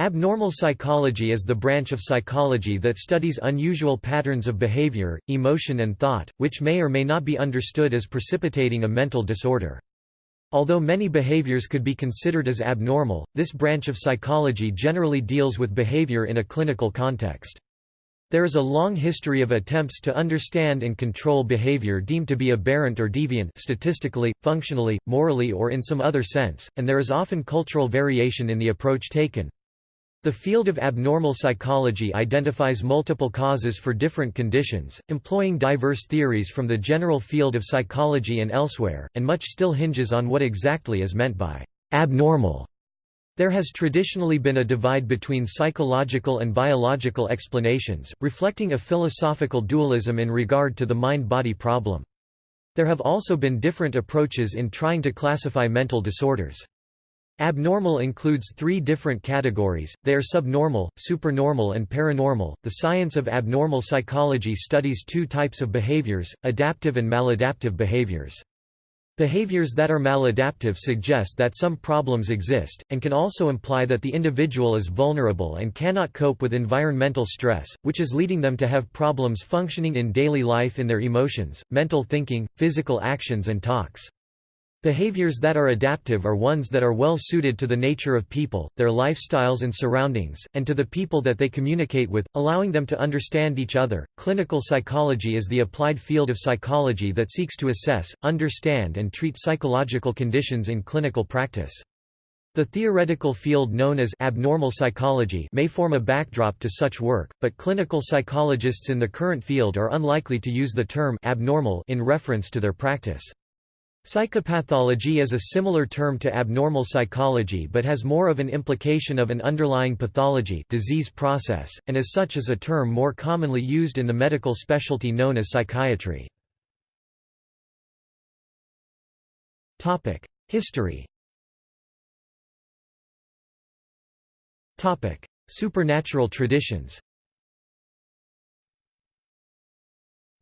Abnormal psychology is the branch of psychology that studies unusual patterns of behavior, emotion and thought, which may or may not be understood as precipitating a mental disorder. Although many behaviors could be considered as abnormal, this branch of psychology generally deals with behavior in a clinical context. There is a long history of attempts to understand and control behavior deemed to be aberrant or deviant statistically, functionally, morally or in some other sense, and there is often cultural variation in the approach taken. The field of abnormal psychology identifies multiple causes for different conditions, employing diverse theories from the general field of psychology and elsewhere, and much still hinges on what exactly is meant by abnormal. There has traditionally been a divide between psychological and biological explanations, reflecting a philosophical dualism in regard to the mind-body problem. There have also been different approaches in trying to classify mental disorders. Abnormal includes three different categories, they are subnormal, supernormal and paranormal. The science of abnormal psychology studies two types of behaviors, adaptive and maladaptive behaviors. Behaviors that are maladaptive suggest that some problems exist, and can also imply that the individual is vulnerable and cannot cope with environmental stress, which is leading them to have problems functioning in daily life in their emotions, mental thinking, physical actions and talks. Behaviors that are adaptive are ones that are well suited to the nature of people, their lifestyles and surroundings, and to the people that they communicate with, allowing them to understand each other. Clinical psychology is the applied field of psychology that seeks to assess, understand, and treat psychological conditions in clinical practice. The theoretical field known as abnormal psychology may form a backdrop to such work, but clinical psychologists in the current field are unlikely to use the term abnormal in reference to their practice. Psychopathology is a similar term to abnormal psychology but has more of an implication of an underlying pathology disease process, and as such is a term more commonly used in the medical specialty known as psychiatry. History Supernatural traditions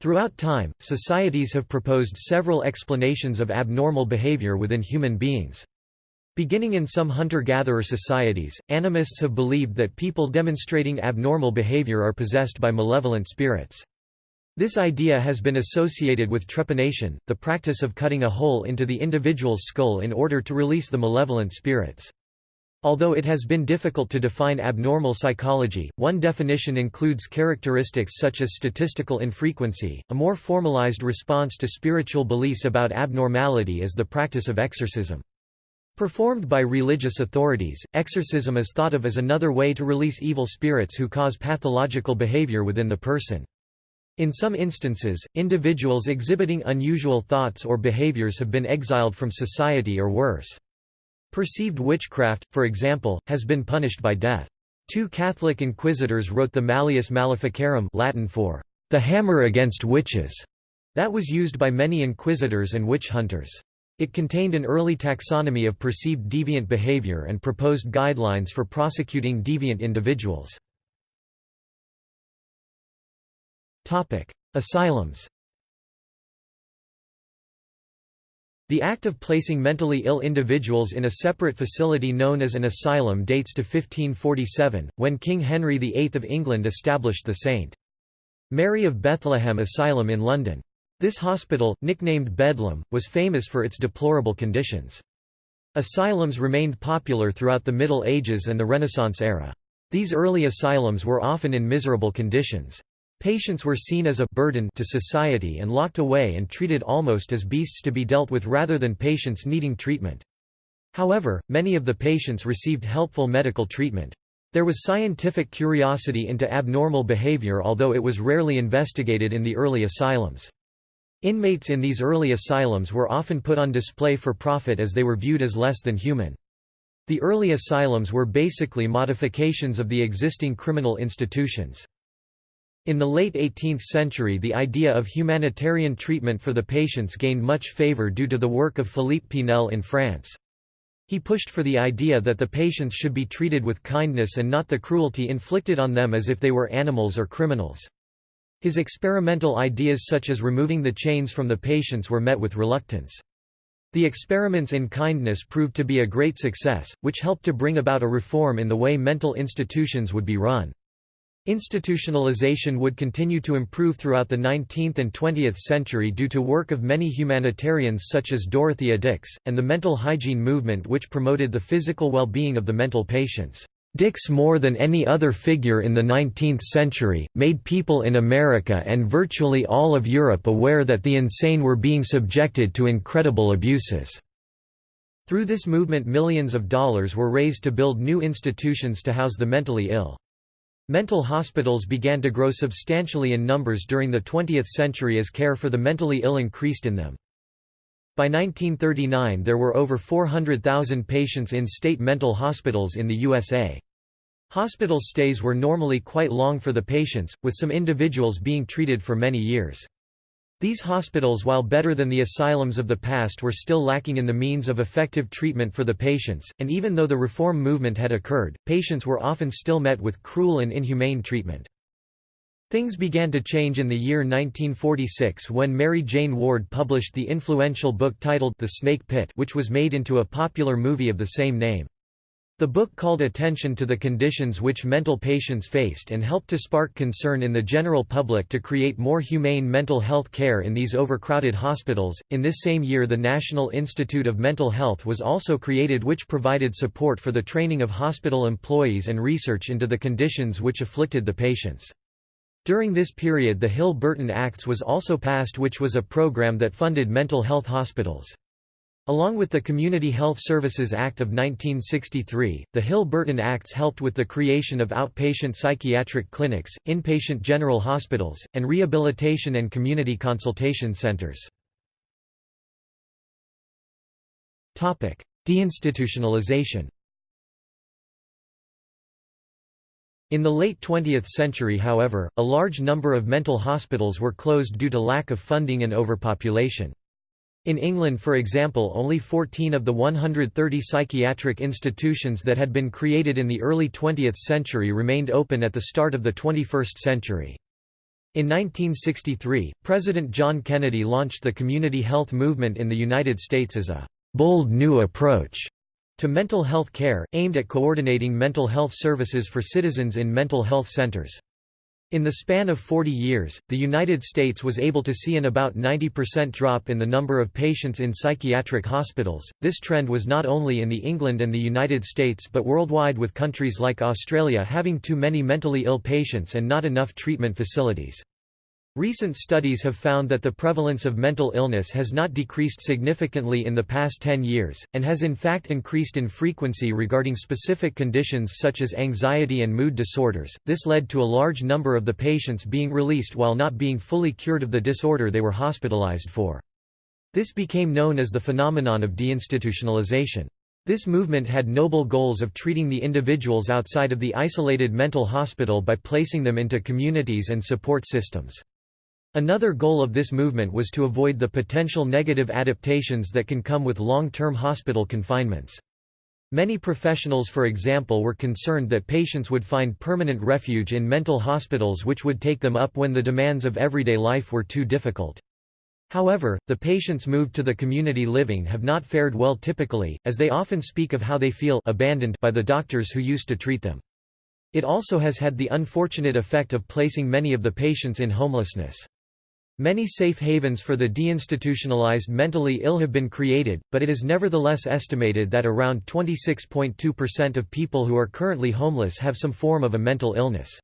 Throughout time, societies have proposed several explanations of abnormal behavior within human beings. Beginning in some hunter-gatherer societies, animists have believed that people demonstrating abnormal behavior are possessed by malevolent spirits. This idea has been associated with trepanation, the practice of cutting a hole into the individual's skull in order to release the malevolent spirits. Although it has been difficult to define abnormal psychology, one definition includes characteristics such as statistical infrequency. A more formalized response to spiritual beliefs about abnormality is the practice of exorcism. Performed by religious authorities, exorcism is thought of as another way to release evil spirits who cause pathological behavior within the person. In some instances, individuals exhibiting unusual thoughts or behaviors have been exiled from society or worse. Perceived witchcraft, for example, has been punished by death. Two Catholic inquisitors wrote the Malleus Maleficarum Latin for the hammer against witches, that was used by many inquisitors and witch hunters. It contained an early taxonomy of perceived deviant behavior and proposed guidelines for prosecuting deviant individuals. Asylums The act of placing mentally ill individuals in a separate facility known as an asylum dates to 1547, when King Henry VIII of England established the St. Mary of Bethlehem Asylum in London. This hospital, nicknamed Bedlam, was famous for its deplorable conditions. Asylums remained popular throughout the Middle Ages and the Renaissance era. These early asylums were often in miserable conditions. Patients were seen as a burden to society and locked away and treated almost as beasts to be dealt with rather than patients needing treatment. However, many of the patients received helpful medical treatment. There was scientific curiosity into abnormal behavior although it was rarely investigated in the early asylums. Inmates in these early asylums were often put on display for profit as they were viewed as less than human. The early asylums were basically modifications of the existing criminal institutions. In the late 18th century the idea of humanitarian treatment for the patients gained much favor due to the work of Philippe Pinel in France. He pushed for the idea that the patients should be treated with kindness and not the cruelty inflicted on them as if they were animals or criminals. His experimental ideas such as removing the chains from the patients were met with reluctance. The experiments in kindness proved to be a great success, which helped to bring about a reform in the way mental institutions would be run. Institutionalization would continue to improve throughout the 19th and 20th century due to work of many humanitarians such as Dorothea Dix, and the mental hygiene movement which promoted the physical well-being of the mental patients. Dix more than any other figure in the 19th century, made people in America and virtually all of Europe aware that the insane were being subjected to incredible abuses. Through this movement millions of dollars were raised to build new institutions to house the mentally ill. Mental hospitals began to grow substantially in numbers during the 20th century as care for the mentally ill increased in them. By 1939 there were over 400,000 patients in state mental hospitals in the USA. Hospital stays were normally quite long for the patients, with some individuals being treated for many years. These hospitals while better than the asylums of the past were still lacking in the means of effective treatment for the patients, and even though the reform movement had occurred, patients were often still met with cruel and inhumane treatment. Things began to change in the year 1946 when Mary Jane Ward published the influential book titled The Snake Pit which was made into a popular movie of the same name. The book called attention to the conditions which mental patients faced and helped to spark concern in the general public to create more humane mental health care in these overcrowded hospitals. In this same year, the National Institute of Mental Health was also created, which provided support for the training of hospital employees and research into the conditions which afflicted the patients. During this period, the Hill Burton Acts was also passed, which was a program that funded mental health hospitals. Along with the Community Health Services Act of 1963, the Hill-Burton Acts helped with the creation of outpatient psychiatric clinics, inpatient general hospitals, and rehabilitation and community consultation centers. Deinstitutionalization In the late 20th century however, a large number of mental hospitals were closed due to lack of funding and overpopulation. In England for example only 14 of the 130 psychiatric institutions that had been created in the early 20th century remained open at the start of the 21st century. In 1963, President John Kennedy launched the community health movement in the United States as a «bold new approach» to mental health care, aimed at coordinating mental health services for citizens in mental health centers. In the span of 40 years, the United States was able to see an about 90% drop in the number of patients in psychiatric hospitals. This trend was not only in the England and the United States but worldwide with countries like Australia having too many mentally ill patients and not enough treatment facilities. Recent studies have found that the prevalence of mental illness has not decreased significantly in the past 10 years, and has in fact increased in frequency regarding specific conditions such as anxiety and mood disorders. This led to a large number of the patients being released while not being fully cured of the disorder they were hospitalized for. This became known as the phenomenon of deinstitutionalization. This movement had noble goals of treating the individuals outside of the isolated mental hospital by placing them into communities and support systems. Another goal of this movement was to avoid the potential negative adaptations that can come with long-term hospital confinements. Many professionals for example were concerned that patients would find permanent refuge in mental hospitals which would take them up when the demands of everyday life were too difficult. However, the patients moved to the community living have not fared well typically, as they often speak of how they feel abandoned by the doctors who used to treat them. It also has had the unfortunate effect of placing many of the patients in homelessness. Many safe havens for the deinstitutionalized mentally ill have been created, but it is nevertheless estimated that around 26.2% of people who are currently homeless have some form of a mental illness.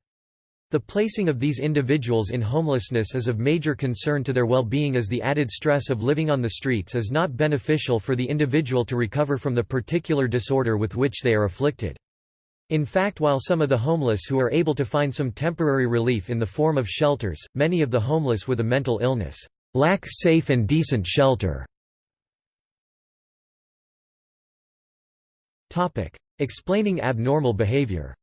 The placing of these individuals in homelessness is of major concern to their well-being as the added stress of living on the streets is not beneficial for the individual to recover from the particular disorder with which they are afflicted. In fact while some of the homeless who are able to find some temporary relief in the form of shelters, many of the homeless with a mental illness lack safe and decent shelter. Explaining abnormal behavior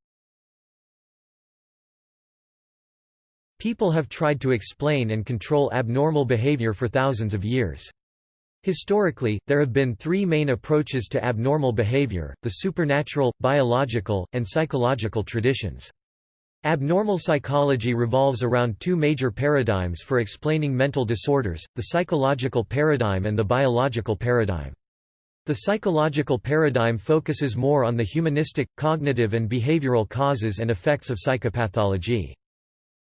People have tried to explain and control abnormal behavior for thousands of years. Historically, there have been three main approaches to abnormal behavior, the supernatural, biological, and psychological traditions. Abnormal psychology revolves around two major paradigms for explaining mental disorders, the psychological paradigm and the biological paradigm. The psychological paradigm focuses more on the humanistic, cognitive and behavioral causes and effects of psychopathology.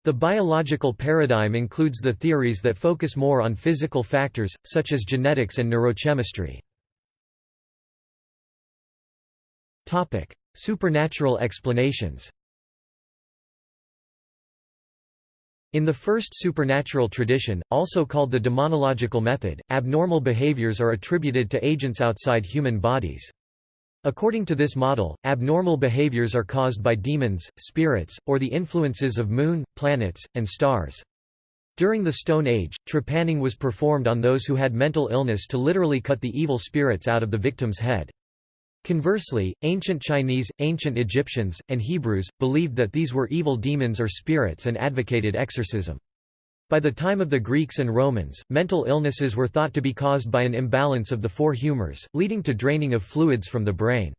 The biological paradigm includes the theories that focus more on physical factors, such as genetics and neurochemistry. Supernatural explanations In the first supernatural tradition, also called the demonological method, abnormal behaviors are attributed to agents outside human bodies. According to this model, abnormal behaviors are caused by demons, spirits, or the influences of moon, planets, and stars. During the Stone Age, trepanning was performed on those who had mental illness to literally cut the evil spirits out of the victim's head. Conversely, ancient Chinese, ancient Egyptians, and Hebrews, believed that these were evil demons or spirits and advocated exorcism. By the time of the Greeks and Romans, mental illnesses were thought to be caused by an imbalance of the four humors, leading to draining of fluids from the brain.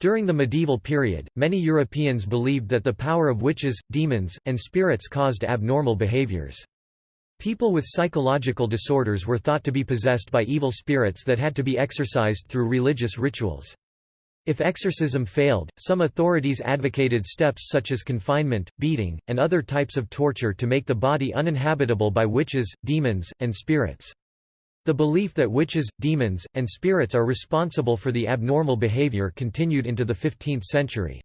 During the medieval period, many Europeans believed that the power of witches, demons, and spirits caused abnormal behaviors. People with psychological disorders were thought to be possessed by evil spirits that had to be exorcised through religious rituals. If exorcism failed, some authorities advocated steps such as confinement, beating, and other types of torture to make the body uninhabitable by witches, demons, and spirits. The belief that witches, demons, and spirits are responsible for the abnormal behavior continued into the 15th century.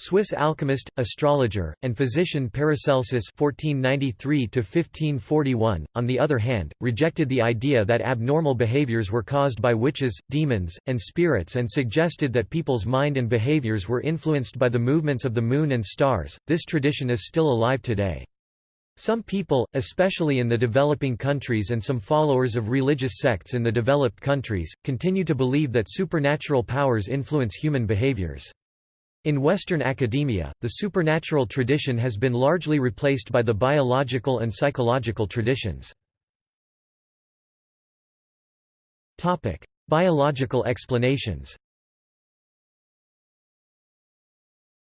Swiss alchemist, astrologer, and physician Paracelsus (1493–1541), on the other hand, rejected the idea that abnormal behaviors were caused by witches, demons, and spirits, and suggested that people's mind and behaviors were influenced by the movements of the moon and stars. This tradition is still alive today. Some people, especially in the developing countries and some followers of religious sects in the developed countries, continue to believe that supernatural powers influence human behaviors. In Western academia, the supernatural tradition has been largely replaced by the biological and psychological traditions. Biological explanations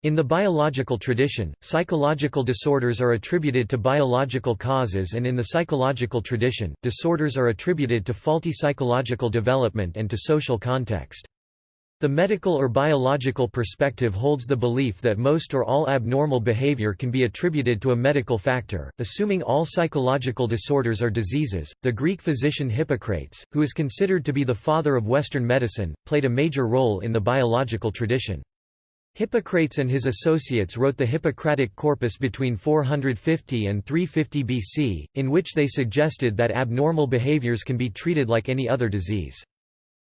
In the biological tradition, psychological disorders are attributed to biological causes and in the psychological tradition, disorders are attributed to faulty psychological development and to social context. The medical or biological perspective holds the belief that most or all abnormal behavior can be attributed to a medical factor, assuming all psychological disorders are diseases. The Greek physician Hippocrates, who is considered to be the father of Western medicine, played a major role in the biological tradition. Hippocrates and his associates wrote the Hippocratic Corpus between 450 and 350 BC, in which they suggested that abnormal behaviors can be treated like any other disease.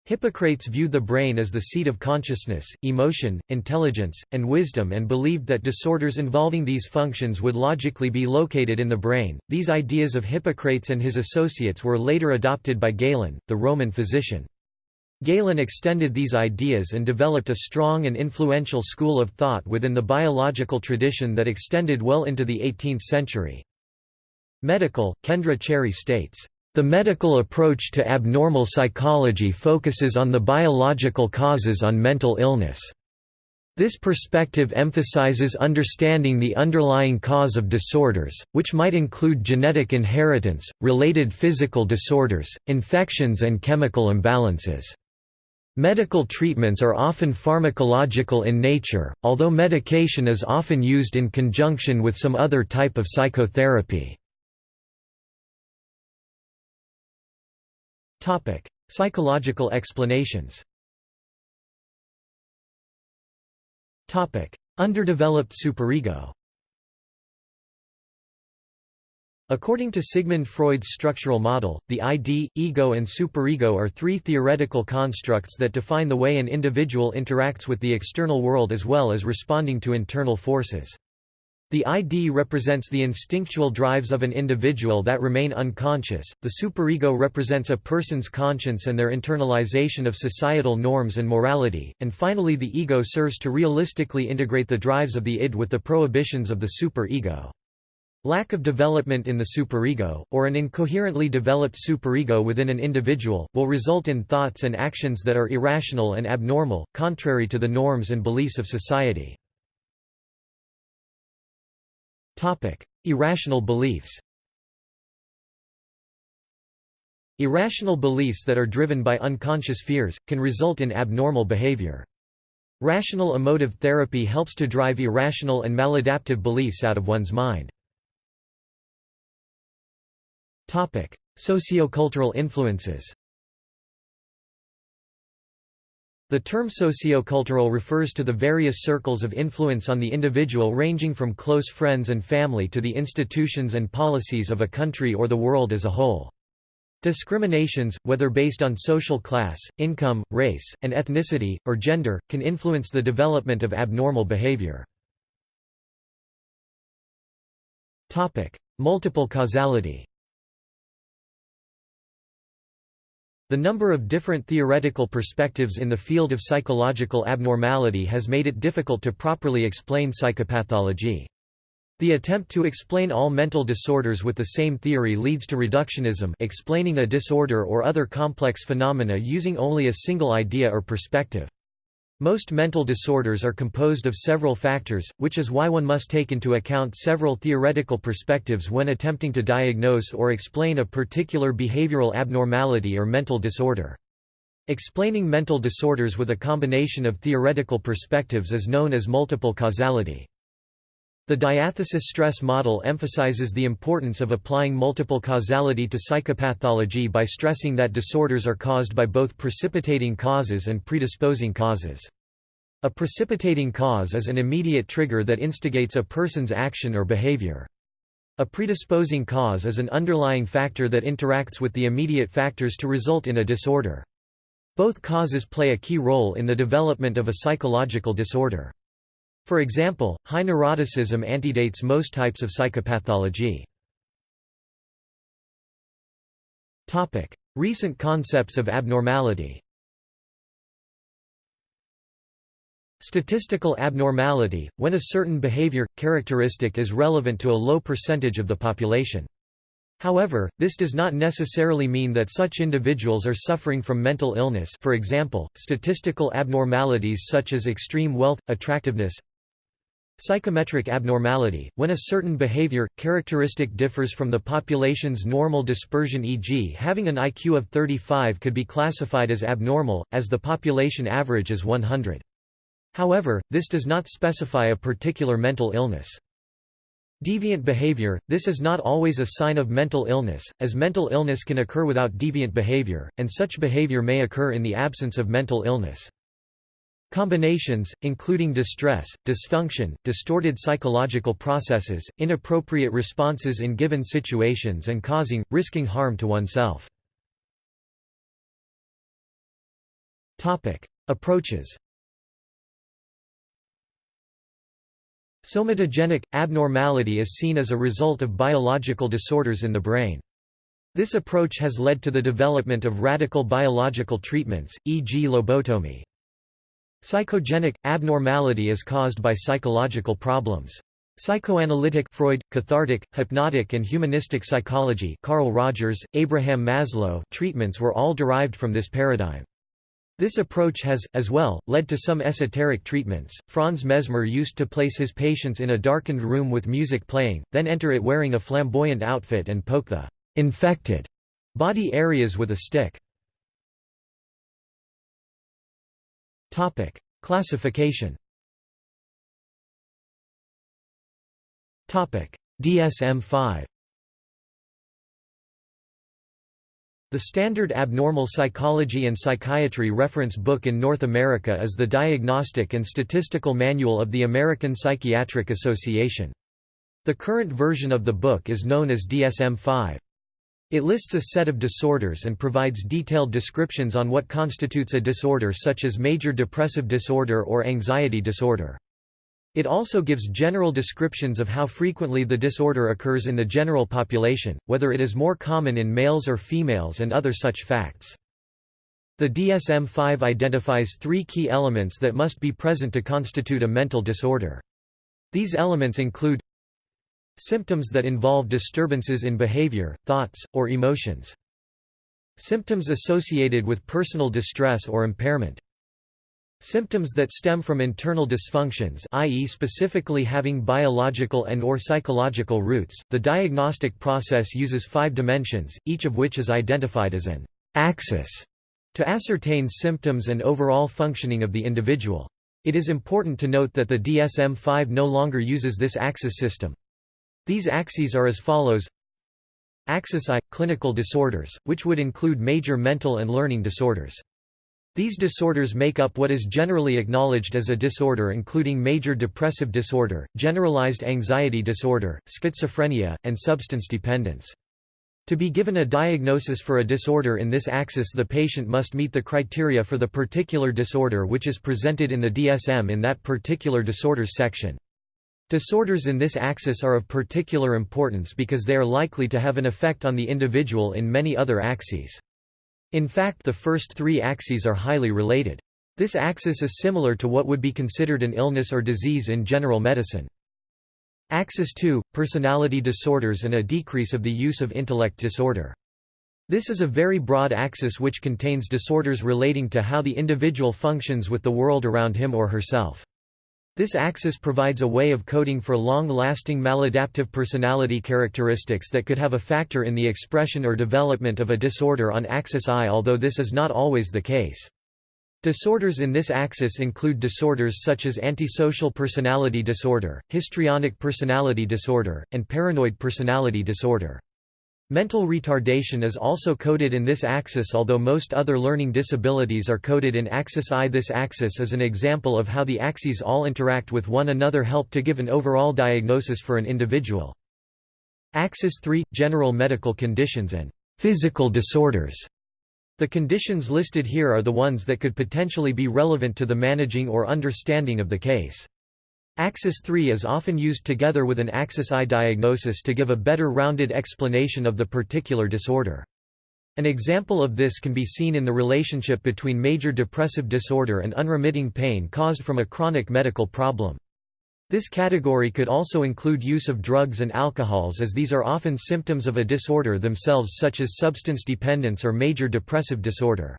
Hippocrates viewed the brain as the seat of consciousness, emotion, intelligence, and wisdom and believed that disorders involving these functions would logically be located in the brain. These ideas of Hippocrates and his associates were later adopted by Galen, the Roman physician. Galen extended these ideas and developed a strong and influential school of thought within the biological tradition that extended well into the 18th century. Medical, Kendra Cherry states, the medical approach to abnormal psychology focuses on the biological causes on mental illness. This perspective emphasizes understanding the underlying cause of disorders, which might include genetic inheritance, related physical disorders, infections and chemical imbalances. Medical treatments are often pharmacological in nature, although medication is often used in conjunction with some other type of psychotherapy. Topic: Psychological explanations. Topic: Underdeveloped superego. According to Sigmund Freud's structural model, the ID, ego and superego are three theoretical constructs that define the way an individual interacts with the external world as well as responding to internal forces. The ID represents the instinctual drives of an individual that remain unconscious, the superego represents a person's conscience and their internalization of societal norms and morality, and finally the ego serves to realistically integrate the drives of the id with the prohibitions of the superego. Lack of development in the superego, or an incoherently developed superego within an individual, will result in thoughts and actions that are irrational and abnormal, contrary to the norms and beliefs of society. Irrational beliefs Irrational beliefs that are driven by unconscious fears, can result in abnormal behavior. Rational emotive therapy helps to drive irrational and maladaptive beliefs out of one's mind. Sociocultural influences The term sociocultural refers to the various circles of influence on the individual ranging from close friends and family to the institutions and policies of a country or the world as a whole. Discriminations, whether based on social class, income, race, and ethnicity, or gender, can influence the development of abnormal behavior. Multiple causality The number of different theoretical perspectives in the field of psychological abnormality has made it difficult to properly explain psychopathology. The attempt to explain all mental disorders with the same theory leads to reductionism explaining a disorder or other complex phenomena using only a single idea or perspective. Most mental disorders are composed of several factors, which is why one must take into account several theoretical perspectives when attempting to diagnose or explain a particular behavioral abnormality or mental disorder. Explaining mental disorders with a combination of theoretical perspectives is known as multiple causality. The diathesis stress model emphasizes the importance of applying multiple causality to psychopathology by stressing that disorders are caused by both precipitating causes and predisposing causes. A precipitating cause is an immediate trigger that instigates a person's action or behavior. A predisposing cause is an underlying factor that interacts with the immediate factors to result in a disorder. Both causes play a key role in the development of a psychological disorder. For example, high neuroticism antedates most types of psychopathology. Recent concepts of abnormality Statistical abnormality, when a certain behavior, characteristic is relevant to a low percentage of the population. However, this does not necessarily mean that such individuals are suffering from mental illness for example, statistical abnormalities such as extreme wealth, attractiveness, Psychometric abnormality, when a certain behavior, characteristic differs from the population's normal dispersion e.g. having an IQ of 35 could be classified as abnormal, as the population average is 100. However, this does not specify a particular mental illness. Deviant behavior – This is not always a sign of mental illness, as mental illness can occur without deviant behavior, and such behavior may occur in the absence of mental illness. Combinations, including distress, dysfunction, distorted psychological processes, inappropriate responses in given situations and causing, risking harm to oneself. Approaches Somatogenic – abnormality is seen as a result of biological disorders in the brain. This approach has led to the development of radical biological treatments, e.g. lobotomy. Psychogenic – abnormality is caused by psychological problems. Psychoanalytic Freud, cathartic, hypnotic and humanistic psychology Carl Rogers, Abraham Maslow treatments were all derived from this paradigm. This approach has, as well, led to some esoteric treatments. Franz Mesmer used to place his patients in a darkened room with music playing, then enter it wearing a flamboyant outfit and poke the infected body areas with a stick. Topic: Classification. Topic: DSM-5. The standard abnormal psychology and psychiatry reference book in North America is the Diagnostic and Statistical Manual of the American Psychiatric Association. The current version of the book is known as DSM-5. It lists a set of disorders and provides detailed descriptions on what constitutes a disorder such as major depressive disorder or anxiety disorder. It also gives general descriptions of how frequently the disorder occurs in the general population, whether it is more common in males or females and other such facts. The DSM-5 identifies three key elements that must be present to constitute a mental disorder. These elements include Symptoms that involve disturbances in behavior, thoughts, or emotions. Symptoms associated with personal distress or impairment. Symptoms that stem from internal dysfunctions i.e. specifically having biological and or psychological roots, the diagnostic process uses five dimensions, each of which is identified as an axis to ascertain symptoms and overall functioning of the individual. It is important to note that the DSM-5 no longer uses this axis system. These axes are as follows Axis I – clinical disorders, which would include major mental and learning disorders. These disorders make up what is generally acknowledged as a disorder including major depressive disorder, generalized anxiety disorder, schizophrenia, and substance dependence. To be given a diagnosis for a disorder in this axis the patient must meet the criteria for the particular disorder which is presented in the DSM in that particular disorders section. Disorders in this axis are of particular importance because they are likely to have an effect on the individual in many other axes. In fact the first three axes are highly related. This axis is similar to what would be considered an illness or disease in general medicine. Axis 2 – Personality disorders and a decrease of the use of intellect disorder. This is a very broad axis which contains disorders relating to how the individual functions with the world around him or herself. This axis provides a way of coding for long-lasting maladaptive personality characteristics that could have a factor in the expression or development of a disorder on axis I although this is not always the case. Disorders in this axis include disorders such as antisocial personality disorder, histrionic personality disorder, and paranoid personality disorder. Mental retardation is also coded in this axis although most other learning disabilities are coded in axis I. This axis is an example of how the axes all interact with one another help to give an overall diagnosis for an individual. Axis 3 – General medical conditions and physical disorders. The conditions listed here are the ones that could potentially be relevant to the managing or understanding of the case. Axis 3 is often used together with an axis I diagnosis to give a better rounded explanation of the particular disorder. An example of this can be seen in the relationship between major depressive disorder and unremitting pain caused from a chronic medical problem. This category could also include use of drugs and alcohols as these are often symptoms of a disorder themselves such as substance dependence or major depressive disorder.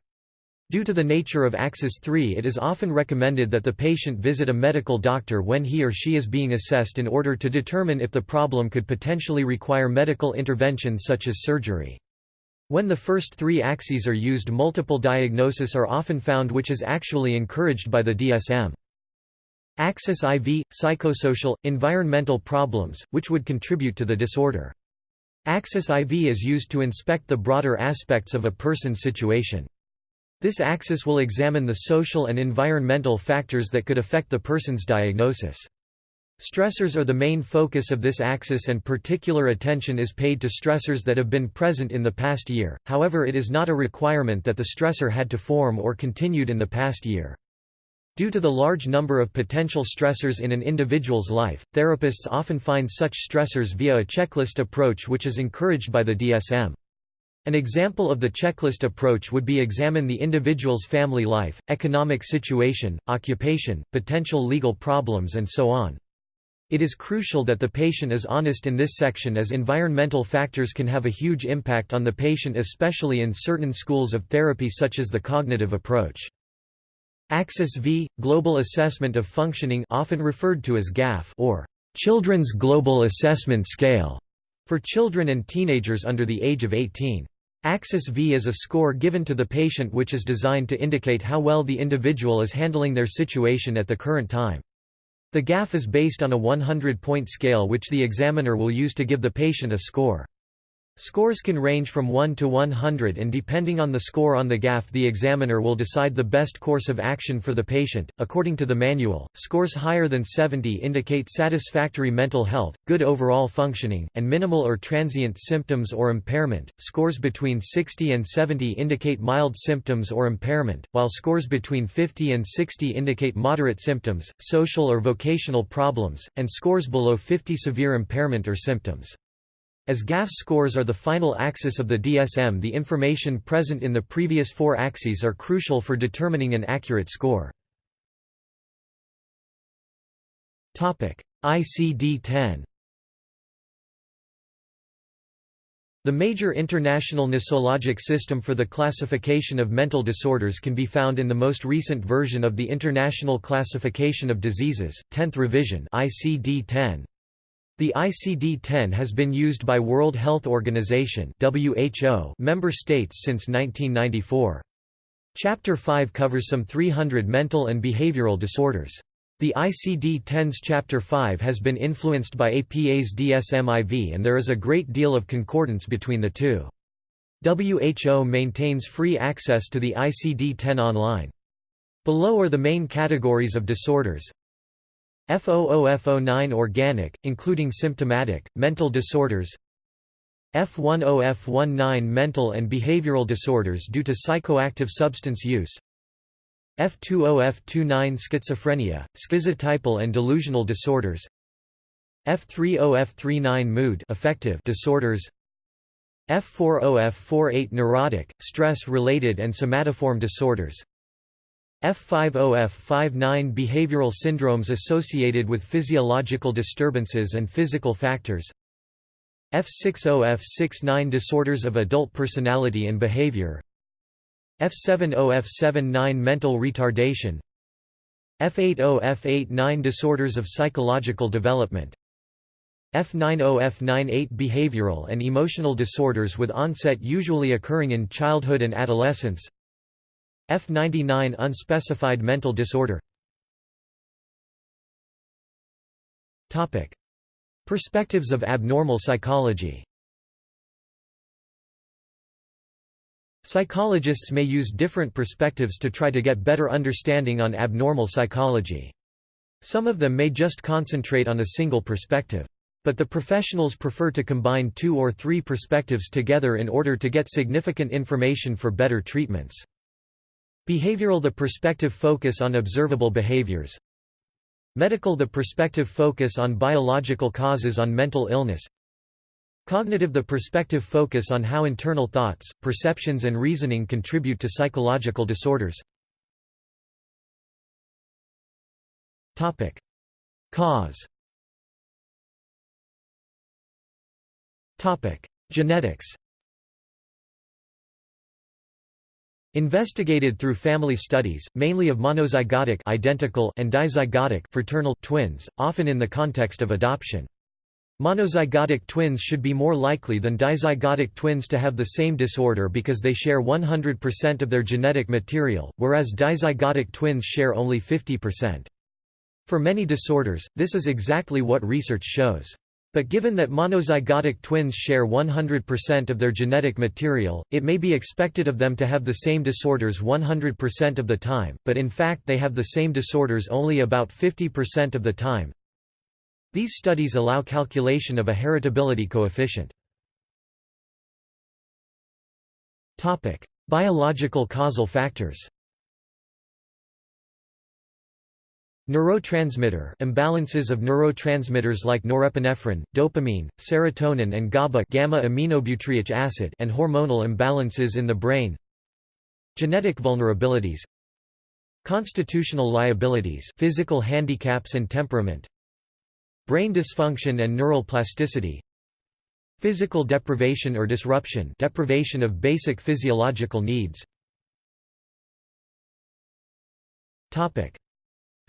Due to the nature of Axis 3 it is often recommended that the patient visit a medical doctor when he or she is being assessed in order to determine if the problem could potentially require medical intervention such as surgery. When the first three axes are used multiple diagnoses are often found which is actually encouraged by the DSM. Axis IV – psychosocial, environmental problems, which would contribute to the disorder. Axis IV is used to inspect the broader aspects of a person's situation. This axis will examine the social and environmental factors that could affect the person's diagnosis. Stressors are the main focus of this axis and particular attention is paid to stressors that have been present in the past year, however it is not a requirement that the stressor had to form or continued in the past year. Due to the large number of potential stressors in an individual's life, therapists often find such stressors via a checklist approach which is encouraged by the DSM. An example of the checklist approach would be examine the individual's family life, economic situation, occupation, potential legal problems and so on. It is crucial that the patient is honest in this section as environmental factors can have a huge impact on the patient especially in certain schools of therapy such as the cognitive approach. Axis V – Global Assessment of Functioning often referred to as GAF or Children's Global Assessment Scale for children and teenagers under the age of 18. Axis V is a score given to the patient which is designed to indicate how well the individual is handling their situation at the current time. The GAF is based on a 100-point scale which the examiner will use to give the patient a score. Scores can range from 1 to 100 and depending on the score on the GAF the examiner will decide the best course of action for the patient. According to the manual, scores higher than 70 indicate satisfactory mental health, good overall functioning, and minimal or transient symptoms or impairment. Scores between 60 and 70 indicate mild symptoms or impairment, while scores between 50 and 60 indicate moderate symptoms, social or vocational problems, and scores below 50 severe impairment or symptoms. As GAF scores are the final axis of the DSM the information present in the previous four axes are crucial for determining an accurate score. ICD-10 The major international nosologic system for the classification of mental disorders can be found in the most recent version of the International Classification of Diseases, 10th revision ICD-10. The ICD-10 has been used by World Health Organization WHO member states since 1994. Chapter 5 covers some 300 mental and behavioral disorders. The ICD-10's Chapter 5 has been influenced by APA's DSM-IV and there is a great deal of concordance between the two. WHO maintains free access to the ICD-10 online. Below are the main categories of disorders. F00F09 organic, including symptomatic, mental disorders. F10F19 mental and behavioral disorders due to psychoactive substance use. F20F29 schizophrenia, schizotypal and delusional disorders. F30F39 mood affective disorders. F40F48 neurotic, stress-related and somatoform disorders F50F59 behavioral syndromes associated with physiological disturbances and physical factors. F60F69 disorders of adult personality and behavior. F70F79 mental retardation. F80F89 disorders of psychological development. F90F98 behavioral and emotional disorders with onset usually occurring in childhood and adolescence F99 unspecified mental disorder Topic. Perspectives of abnormal psychology Psychologists may use different perspectives to try to get better understanding on abnormal psychology. Some of them may just concentrate on a single perspective. But the professionals prefer to combine two or three perspectives together in order to get significant information for better treatments. Behavioral The perspective focus on observable behaviors. Medical The perspective focus on biological causes on mental illness. Cognitive The perspective focus on how internal thoughts, perceptions and reasoning contribute to psychological disorders. Cause. Genetics Investigated through family studies, mainly of monozygotic identical and dizygotic fraternal twins, often in the context of adoption. Monozygotic twins should be more likely than dizygotic twins to have the same disorder because they share 100% of their genetic material, whereas dizygotic twins share only 50%. For many disorders, this is exactly what research shows. But given that monozygotic twins share 100% of their genetic material, it may be expected of them to have the same disorders 100% of the time, but in fact they have the same disorders only about 50% of the time. These studies allow calculation of a heritability coefficient. Biological causal factors Neurotransmitter imbalances of neurotransmitters like norepinephrine, dopamine, serotonin and GABA gamma aminobutyric acid and hormonal imbalances in the brain. Genetic vulnerabilities. Constitutional liabilities physical handicaps and temperament. Brain dysfunction and neural plasticity Physical deprivation or disruption deprivation of basic physiological needs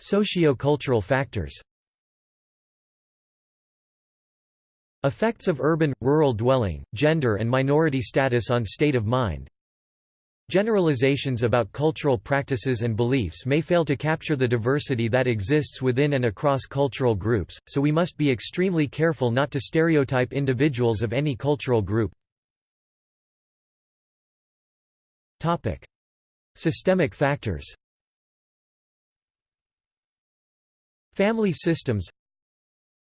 Socio-cultural factors. Effects of urban, rural dwelling, gender and minority status on state of mind. Generalizations about cultural practices and beliefs may fail to capture the diversity that exists within and across cultural groups, so we must be extremely careful not to stereotype individuals of any cultural group. Systemic factors Family systems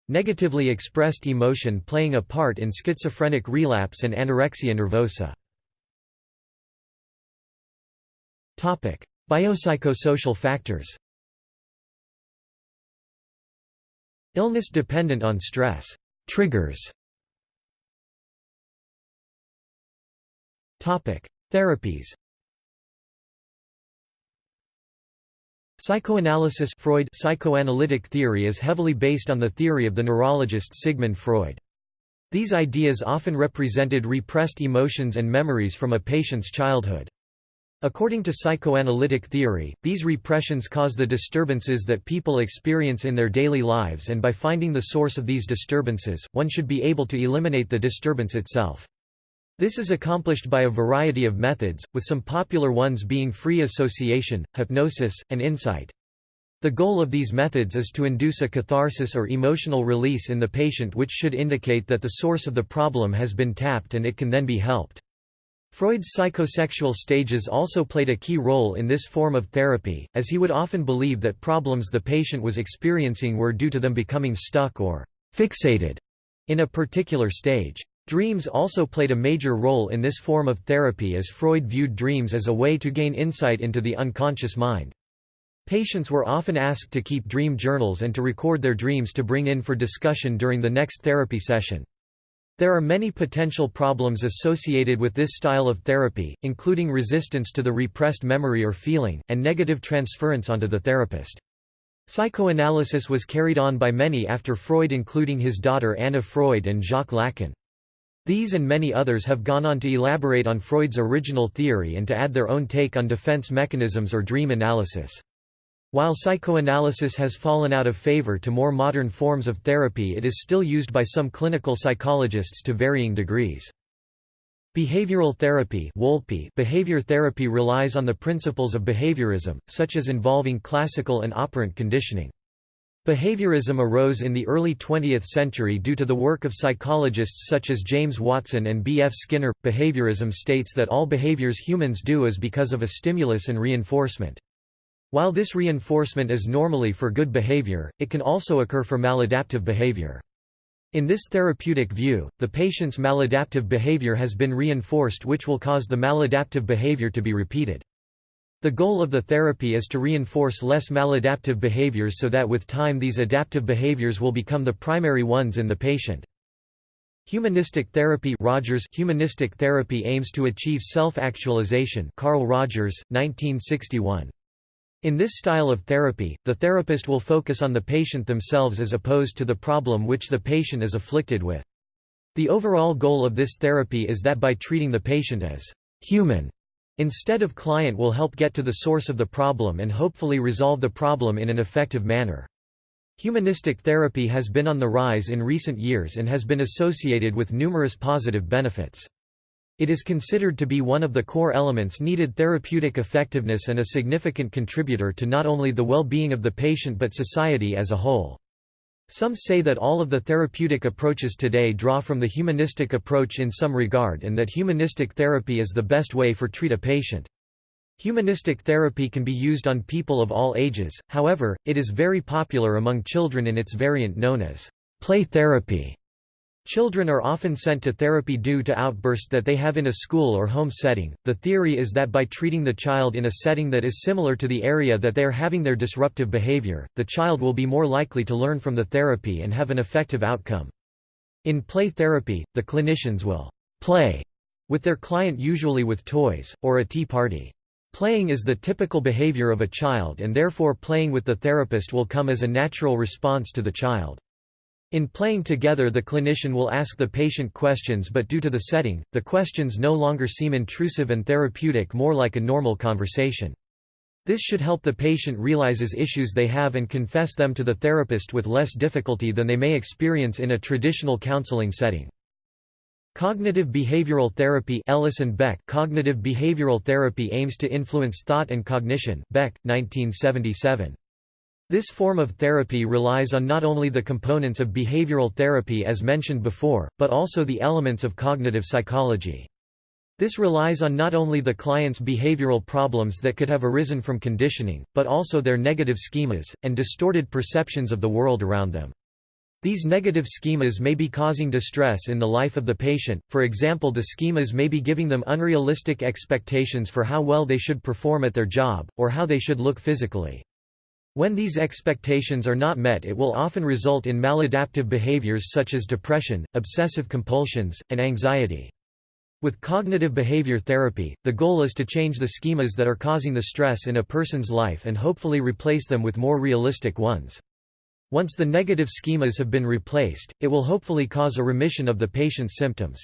Negatively expressed emotion playing a part in schizophrenic relapse and anorexia nervosa. Biopsychosocial factors. Illness dependent on stress triggers. Therapies Psychoanalysis Freud psychoanalytic theory is heavily based on the theory of the neurologist Sigmund Freud. These ideas often represented repressed emotions and memories from a patient's childhood. According to psychoanalytic theory, these repressions cause the disturbances that people experience in their daily lives and by finding the source of these disturbances, one should be able to eliminate the disturbance itself. This is accomplished by a variety of methods, with some popular ones being free association, hypnosis, and insight. The goal of these methods is to induce a catharsis or emotional release in the patient which should indicate that the source of the problem has been tapped and it can then be helped. Freud's psychosexual stages also played a key role in this form of therapy, as he would often believe that problems the patient was experiencing were due to them becoming stuck or fixated in a particular stage. Dreams also played a major role in this form of therapy as Freud viewed dreams as a way to gain insight into the unconscious mind. Patients were often asked to keep dream journals and to record their dreams to bring in for discussion during the next therapy session. There are many potential problems associated with this style of therapy, including resistance to the repressed memory or feeling, and negative transference onto the therapist. Psychoanalysis was carried on by many after Freud including his daughter Anna Freud and Jacques Lacan. These and many others have gone on to elaborate on Freud's original theory and to add their own take on defense mechanisms or dream analysis. While psychoanalysis has fallen out of favor to more modern forms of therapy it is still used by some clinical psychologists to varying degrees. Behavioral therapy behavior therapy relies on the principles of behaviorism, such as involving classical and operant conditioning. Behaviorism arose in the early 20th century due to the work of psychologists such as James Watson and B. F. Skinner. Behaviorism states that all behaviors humans do is because of a stimulus and reinforcement. While this reinforcement is normally for good behavior, it can also occur for maladaptive behavior. In this therapeutic view, the patient's maladaptive behavior has been reinforced which will cause the maladaptive behavior to be repeated. The goal of the therapy is to reinforce less maladaptive behaviors so that with time these adaptive behaviors will become the primary ones in the patient. Humanistic therapy Rogers Humanistic therapy aims to achieve self-actualization Carl Rogers, 1961. In this style of therapy, the therapist will focus on the patient themselves as opposed to the problem which the patient is afflicted with. The overall goal of this therapy is that by treating the patient as human instead of client will help get to the source of the problem and hopefully resolve the problem in an effective manner. Humanistic therapy has been on the rise in recent years and has been associated with numerous positive benefits. It is considered to be one of the core elements needed therapeutic effectiveness and a significant contributor to not only the well-being of the patient but society as a whole. Some say that all of the therapeutic approaches today draw from the humanistic approach in some regard and that humanistic therapy is the best way for treat a patient. Humanistic therapy can be used on people of all ages, however, it is very popular among children in its variant known as play therapy. Children are often sent to therapy due to outbursts that they have in a school or home setting. The theory is that by treating the child in a setting that is similar to the area that they are having their disruptive behavior, the child will be more likely to learn from the therapy and have an effective outcome. In play therapy, the clinicians will play with their client usually with toys, or a tea party. Playing is the typical behavior of a child and therefore playing with the therapist will come as a natural response to the child. In playing together the clinician will ask the patient questions but due to the setting, the questions no longer seem intrusive and therapeutic more like a normal conversation. This should help the patient realizes issues they have and confess them to the therapist with less difficulty than they may experience in a traditional counseling setting. Cognitive behavioral therapy Ellis and Beck Cognitive behavioral therapy aims to influence thought and cognition Beck, 1977. This form of therapy relies on not only the components of behavioral therapy as mentioned before, but also the elements of cognitive psychology. This relies on not only the client's behavioral problems that could have arisen from conditioning, but also their negative schemas, and distorted perceptions of the world around them. These negative schemas may be causing distress in the life of the patient, for example the schemas may be giving them unrealistic expectations for how well they should perform at their job, or how they should look physically. When these expectations are not met it will often result in maladaptive behaviors such as depression, obsessive compulsions, and anxiety. With cognitive behavior therapy, the goal is to change the schemas that are causing the stress in a person's life and hopefully replace them with more realistic ones. Once the negative schemas have been replaced, it will hopefully cause a remission of the patient's symptoms.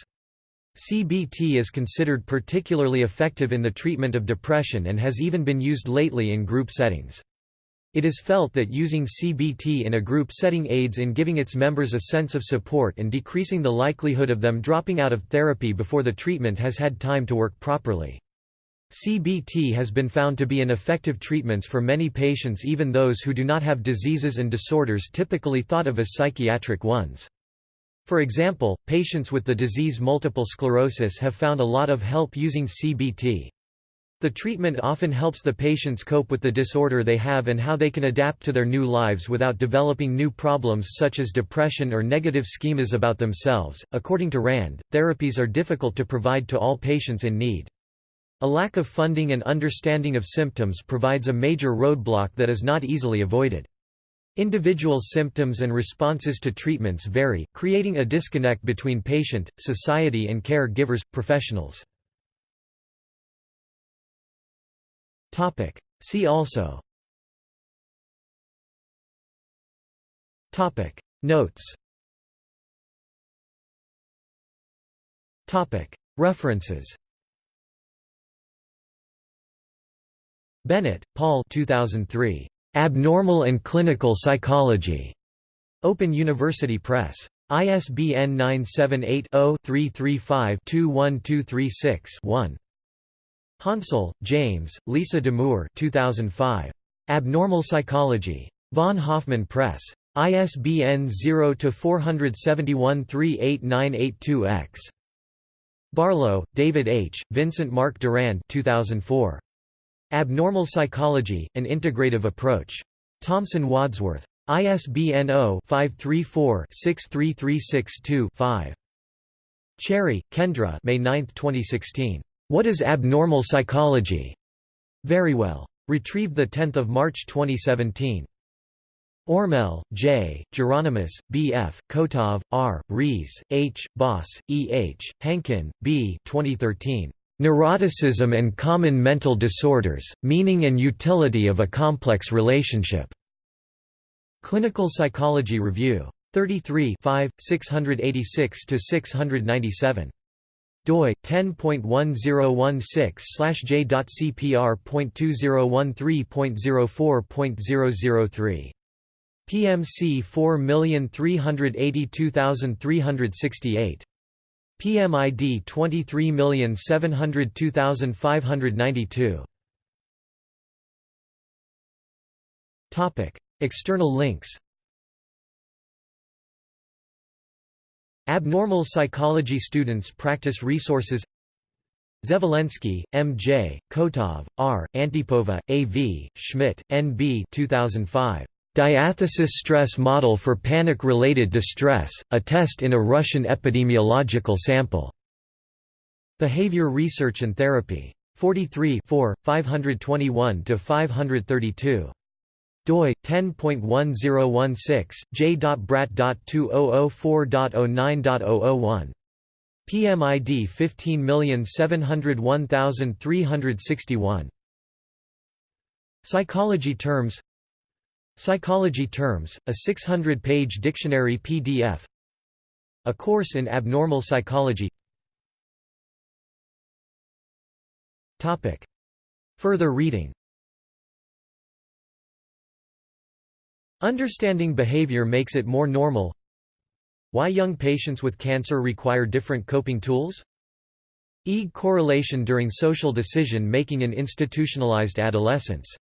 CBT is considered particularly effective in the treatment of depression and has even been used lately in group settings. It is felt that using CBT in a group setting aids in giving its members a sense of support and decreasing the likelihood of them dropping out of therapy before the treatment has had time to work properly. CBT has been found to be an effective treatments for many patients even those who do not have diseases and disorders typically thought of as psychiatric ones. For example, patients with the disease multiple sclerosis have found a lot of help using CBT. The treatment often helps the patients cope with the disorder they have and how they can adapt to their new lives without developing new problems such as depression or negative schemas about themselves. According to RAND, therapies are difficult to provide to all patients in need. A lack of funding and understanding of symptoms provides a major roadblock that is not easily avoided. Individual symptoms and responses to treatments vary, creating a disconnect between patient, society and care givers, professionals. See also Topic. Notes Topic. References Bennett, Paul 2003. Abnormal and Clinical Psychology. Open University Press. ISBN 978 0 335 21236 Hansell, James, Lisa Damour 2005. Abnormal Psychology. Von Hoffman Press. ISBN 0-471-38982-X. Barlow, David H., Vincent Mark Durand 2004. Abnormal Psychology, An Integrative Approach. Thomson Wadsworth. ISBN 0-534-63362-5. Cherry, Kendra May 9, 2016. What is Abnormal Psychology? Verywell. Retrieved 10 March 2017. Ormel, J., Jeronimus, B. F., Kotov, R., Riese, H., Bos, E. H., Hankin, B. 2013. Neuroticism and Common Mental Disorders, Meaning and Utility of a Complex Relationship. Clinical Psychology Review. 33 686–697. Doi 10.1016/j.cpr.2013.04.003. PMC 4382368. PMID 23702592. Topic: External links. Abnormal Psychology Students Practice Resources Zvolensky, M. J., Kotov, R., Antipova, A. V., Schmidt, N. B. 2005. Diathesis stress model for panic-related distress, a test in a Russian epidemiological sample. Behavior Research and Therapy. 43 521–532 doi 10.1016 j.brat.2004.09.001 PMID 15701361 Psychology terms Psychology Terms, a 600-page dictionary PDF A Course in Abnormal Psychology. Further reading Understanding behavior makes it more normal Why young patients with cancer require different coping tools? EEG correlation during social decision making in institutionalized adolescence